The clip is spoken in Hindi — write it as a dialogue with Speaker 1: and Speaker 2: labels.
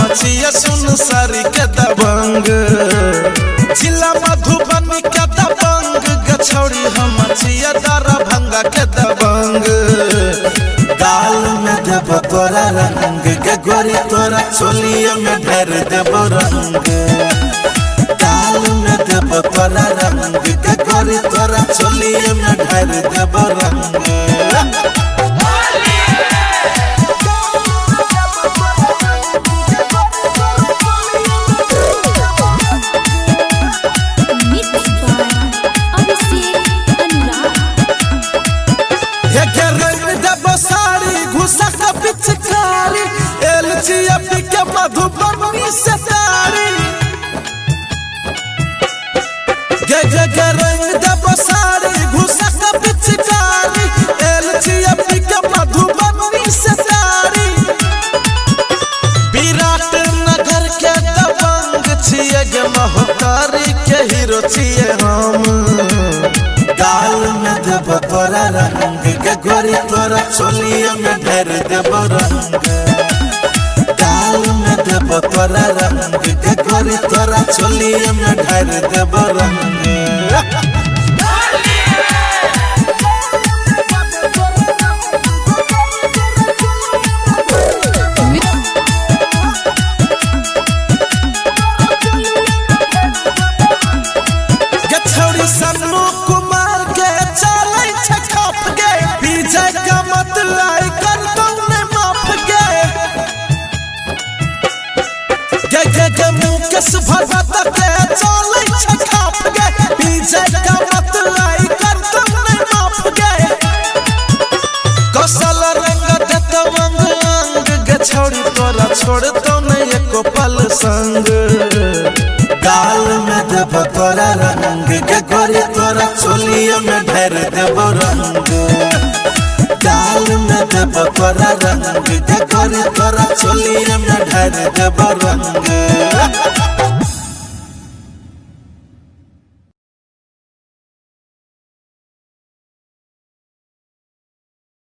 Speaker 1: मचिया सुन सारी के दबंग। जिला मधुबनी के दबंग गछौड़ी हम मचिया दारा भंगा के दबंग। दाल में देव तोरा रंग के गोरी, तोरा चोलिया में भर देव रंग।
Speaker 2: दाल में
Speaker 1: देव तोरा रंग के गोरी, तोरा चोलिया में भर देव रंग। मधुबनी से तारी गे गे गे रंग देब साड़ी घुसा के पिचकारी एलचिया पी के मधुबनी से तारी विराट नगर के दबंग छिए गे महतारी के हीरो छिए हम। गाल में देब तोरा रंग के, गोरी तोरा चोलिया में ढेर देब रंग। देब तोरा रंग के गोरी तोरा चोली में ढार देव रंग। छौरी तोरा नहीं एको पल संग गाल में देब तोरा रंग के गोरी तोरा चोलिया में ढेर देब रंग गाल में देब तोरा रंग के गोरी तोरा चोलिया में ढेर देब रंग